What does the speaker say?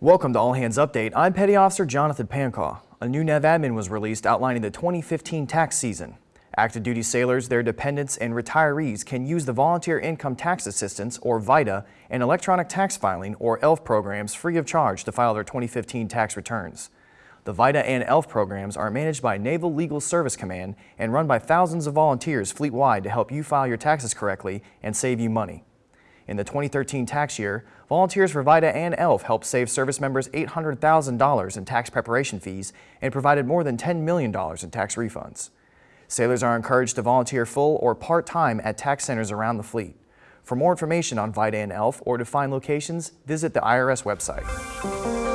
Welcome to All Hands Update. I'm Petty Officer Jonathan Pancaw. A new NAV admin was released outlining the 2015 tax season. Active duty sailors, their dependents, and retirees can use the Volunteer Income Tax Assistance, or VITA, and Electronic Tax Filing, or ELF programs free of charge to file their 2015 tax returns. The VITA and ELF programs are managed by Naval Legal Service Command and run by thousands of volunteers fleet-wide to help you file your taxes correctly and save you money. In the 2013 tax year, volunteers for VITA and ELF helped save service members $800,000 in tax preparation fees and provided more than $10 million in tax refunds. Sailors are encouraged to volunteer full or part-time at tax centers around the fleet. For more information on VITA and ELF or to find locations, visit the IRS website.